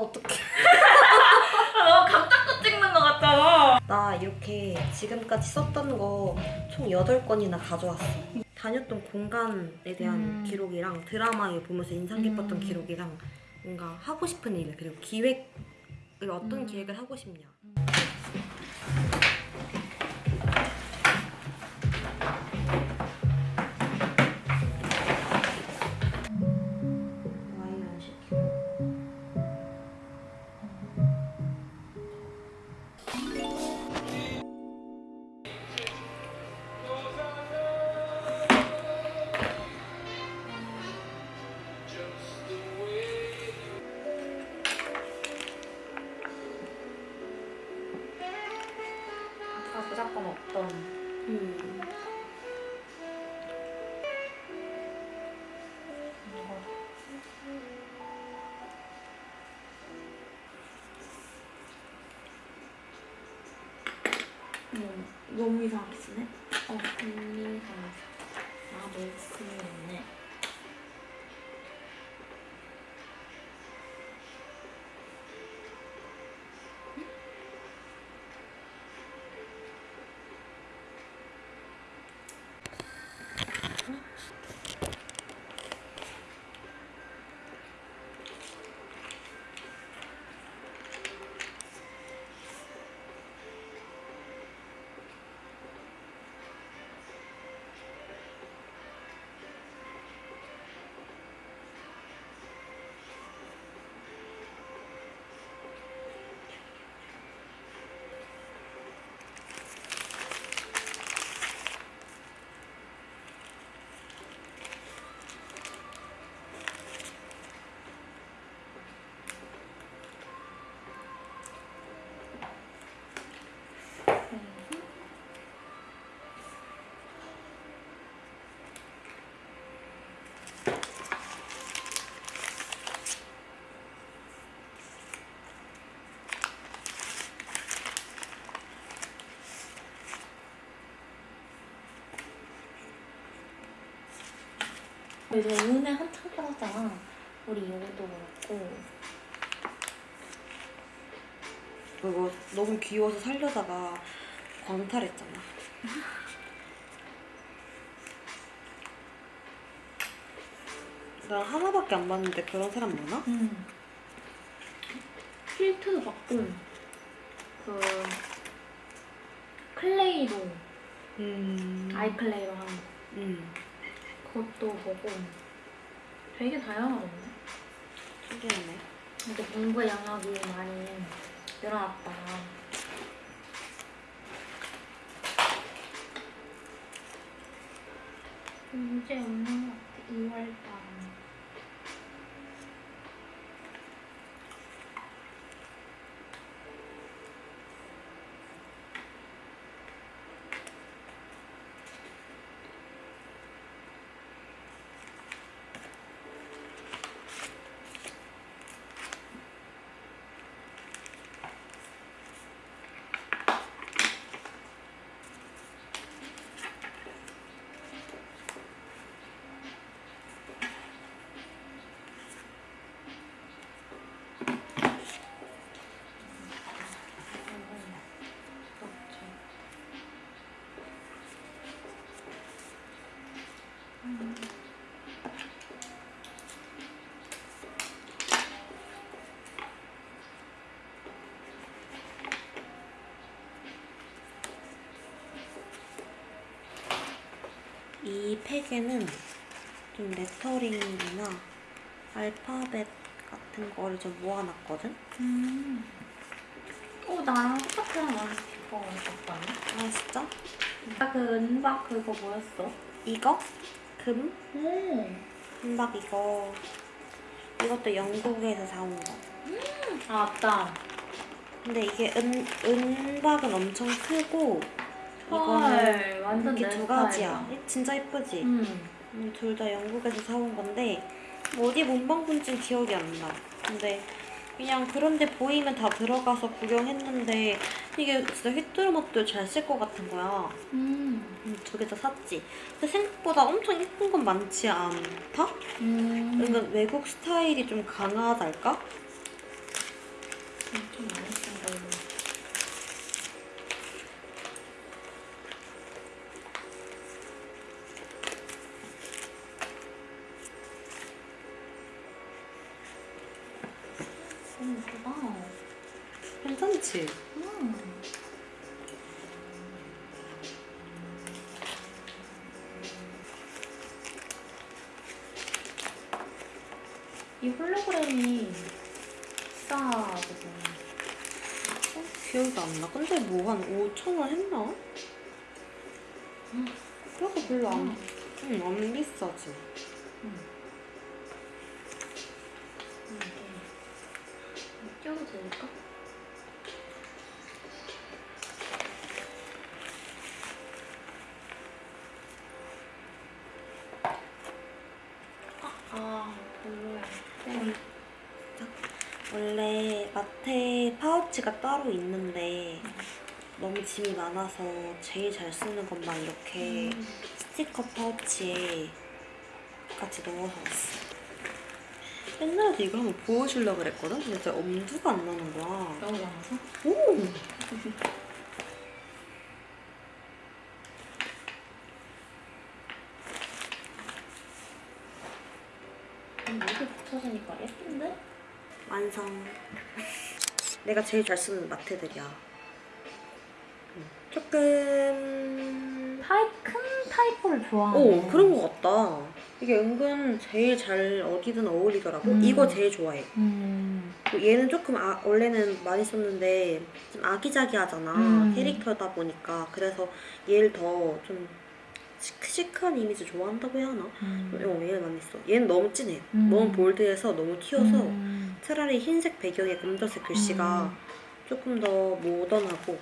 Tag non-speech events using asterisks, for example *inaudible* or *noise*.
어떡해. *laughs* 아, 너무 감자꽃 찍는 것 같잖아. 나 이렇게 지금까지 썼던 거 총 8건이나 가져왔어. 다녔던 공간에 대한 음. 기록이랑 드라마에 보면서 인상 깊었던 음. 기록이랑 뭔가 하고 싶은 일 그리고 기획을 어떤 음. 기획을 하고 싶냐. 없던. 음. 음, 너무 이상하게 쓰네. 어, 금리가 아, 너무 금리네. 요즘 은혜 한창 빠졌잖아. 우리 이것도 그렇고. 그거 너무 귀여워서 살려다가 광탈했잖아. 난 하나밖에 안 봤는데 그런 사람 많아? 음. 필트도 받고, 그, 클레이로, 음. 아이클레이로 하는 거. 음. 그것도 보고, 되게 다양하던데? 신기하네. 이제 공부 영역이 많이 늘어났다. 문제 없는 것 같아, 2월달. 이 팩에는 좀 레터링이나 알파벳 같은 거를 좀 모아놨거든? 음. 어, 나랑 똑같은 원스티커 있었거든? 아 진짜? 아까 그 은박 그거 뭐였어? 이거? 금? 오. 금박 이거 이것도 영국에서 사온 거 아, 맞다. 근데 이게 은, 은박은 엄청 크고 이거는 헐, 완전 이렇게 내두 가지야 진짜 예쁘지? 음. 둘다 영국에서 사온 건데 어디 문방 본진 기억이 안 나. 근데 그냥 그런데 보이면 다 들어가서 구경했는데 이게 진짜 휘뚜루마뚜루 잘쓸 것 같은 거야. 음. 두 개 다 샀지. 근데 생각보다 엄청 예쁜 건 많지 않다? 음. 은근 외국 스타일이 좀 강하달까? 좀 많이 너무 예쁘다. 괜찮지? 음. 이 홀로그램이 비싸거든. 어, 기억이 안 나. 근데 뭐 한 5천 원 했나? 음. 그래서 별로 안, 음. 응, 안 비싸지. 이게 껴도 될까? 아, 별로야. 땡. 원래 마테 파우치가 따로 있는데 너무 짐이 많아서 제일 잘 쓰는 것만 이렇게 음. 스티커 파우치에 같이 넣어서 왔어. 옛날에도 이거 한번 보여주려고 그랬거든? 근데 진짜 엄두가 안 나는 거야. 너무 많아서? 오! 음, 이렇게 붙여지니까 예쁜데? 완성. 내가 제일 잘 쓰는 마테들이야. 음, 조금 타입, 큰 타입을 좋아하네. 오 그런 거 같다. 이게 은근 제일 잘 어디든 어울리더라고. 음. 이거 제일 좋아해. 음. 얘는 조금 아, 원래는 많이 썼는데 좀 아기자기하잖아. 음. 캐릭터다 보니까 그래서 얘를 더 좀 시크시크한 이미지 좋아한다고 해야 하나? 음. 어, 얘를 많이 써. 얘는 너무 진해. 음. 너무 볼드해서 너무 튀어서 음. 차라리 흰색 배경에 검정색 글씨가 음. 조금 더 모던하고